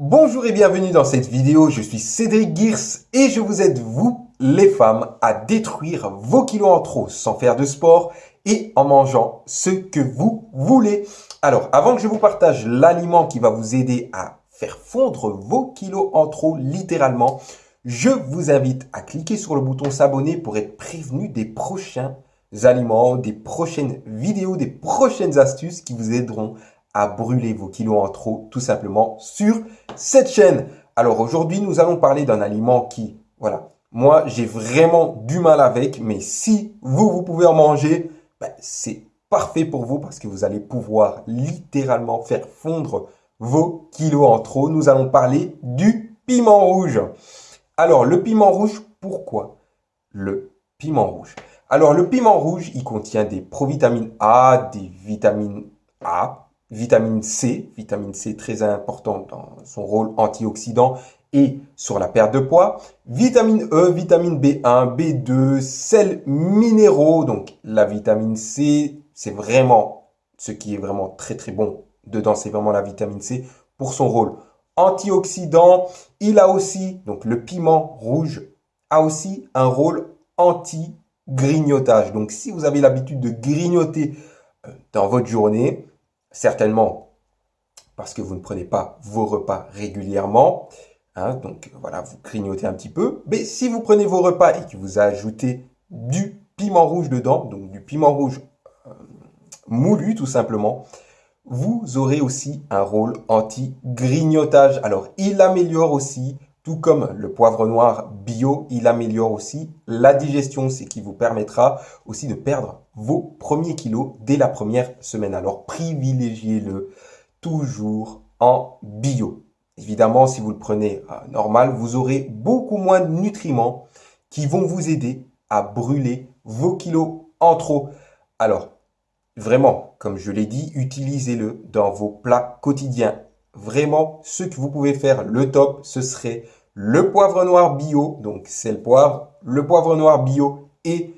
Bonjour et bienvenue dans cette vidéo, je suis Cédric Girs et je vous aide, vous, les femmes, à détruire vos kilos en trop sans faire de sport et en mangeant ce que vous voulez. Alors, avant que je vous partage l'aliment qui va vous aider à faire fondre vos kilos en trop littéralement, je vous invite à cliquer sur le bouton s'abonner pour être prévenu des prochains aliments, des prochaines vidéos, des prochaines astuces qui vous aideront à brûler vos kilos en trop tout simplement sur cette chaîne. Alors aujourd'hui, nous allons parler d'un aliment qui, voilà, moi j'ai vraiment du mal avec, mais si vous, vous pouvez en manger, ben, c'est parfait pour vous parce que vous allez pouvoir littéralement faire fondre vos kilos en trop. Nous allons parler du piment rouge. Alors le piment rouge, pourquoi le piment rouge? Alors le piment rouge, il contient des provitamines A, des vitamines A, vitamine C, vitamine C très important dans son rôle antioxydant et sur la perte de poids, vitamine E, vitamine B1, B2, sels minéraux, donc la vitamine C, c'est vraiment ce qui est vraiment très très bon dedans, c'est vraiment la vitamine C pour son rôle antioxydant. Il a aussi, donc le piment rouge a aussi un rôle anti-grignotage. Donc si vous avez l'habitude de grignoter euh, dans votre journée, certainement parce que vous ne prenez pas vos repas régulièrement. Hein, donc voilà, vous grignotez un petit peu. Mais si vous prenez vos repas et que vous ajoutez du piment rouge dedans, donc du piment rouge euh, moulu tout simplement, vous aurez aussi un rôle anti-grignotage. Alors, il améliore aussi tout comme le poivre noir bio, il améliore aussi la digestion, ce qui vous permettra aussi de perdre vos premiers kilos dès la première semaine. Alors privilégiez-le toujours en bio. Évidemment, si vous le prenez euh, normal, vous aurez beaucoup moins de nutriments qui vont vous aider à brûler vos kilos en trop. Alors, vraiment, comme je l'ai dit, utilisez-le dans vos plats quotidiens. Vraiment, ce que vous pouvez faire, le top, ce serait le poivre noir bio, donc c'est le poivre, le poivre noir bio et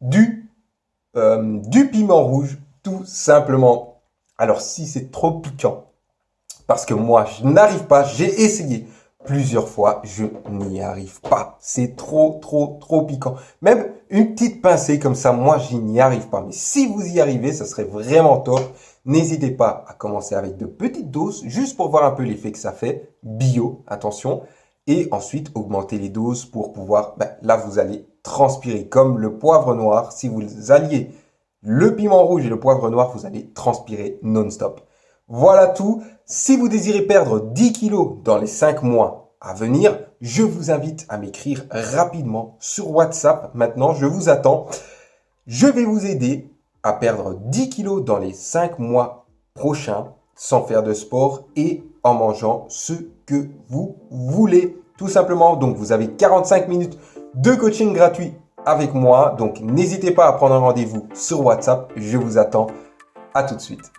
du, euh, du piment rouge, tout simplement. Alors si c'est trop piquant, parce que moi je n'arrive pas, j'ai essayé plusieurs fois, je n'y arrive pas. C'est trop, trop, trop piquant. Même une petite pincée comme ça, moi je n'y arrive pas. Mais si vous y arrivez, ça serait vraiment top. N'hésitez pas à commencer avec de petites doses, juste pour voir un peu l'effet que ça fait. Bio, attention et ensuite augmenter les doses pour pouvoir, ben, là vous allez transpirer comme le poivre noir. Si vous alliez le piment rouge et le poivre noir, vous allez transpirer non-stop. Voilà tout. Si vous désirez perdre 10 kilos dans les 5 mois à venir, je vous invite à m'écrire rapidement sur WhatsApp. Maintenant, je vous attends. Je vais vous aider à perdre 10 kilos dans les 5 mois prochains sans faire de sport et en mangeant ce que vous voulez. Tout simplement, donc vous avez 45 minutes de coaching gratuit avec moi. Donc n'hésitez pas à prendre un rendez-vous sur WhatsApp. Je vous attends. À tout de suite.